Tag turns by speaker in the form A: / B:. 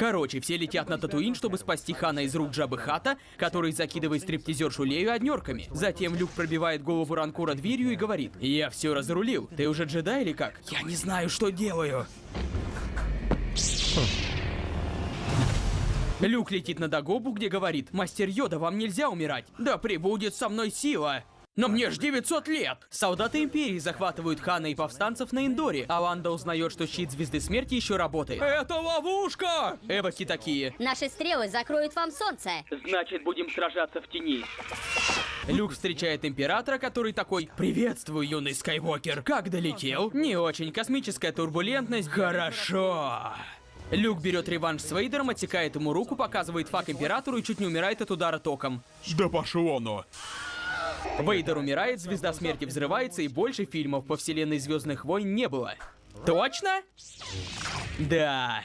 A: Короче, все летят на Татуин, чтобы спасти Хана из рук Джабы Хата, который закидывает стриптизершу Лею однерками. Затем Люк пробивает голову Ранкура дверью и говорит, «Я все разрулил. Ты уже джедай или как?» «Я не знаю, что делаю». Люк летит на Дагобу, где говорит, «Мастер Йода, вам нельзя умирать. Да прибудет со мной сила». Но мне ж 900 лет! Солдаты Империи захватывают Хана и повстанцев на Индоре, а Ванда узнает, что щит Звезды Смерти еще работает. Это ловушка! Эвоки такие.
B: Наши стрелы закроют вам солнце.
A: Значит, будем сражаться в тени. Люк встречает Императора, который такой «Приветствую, юный Скайуокер! Как долетел?» Не очень. Космическая турбулентность. Хорошо. Люк берет реванш с Вейдером, отсекает ему руку, показывает фак Императору и чуть не умирает от удара током.
C: Да пошло оно.
A: Вейдер умирает, Звезда Смерти взрывается, и больше фильмов по вселенной Звездных войн не было. Точно? Да.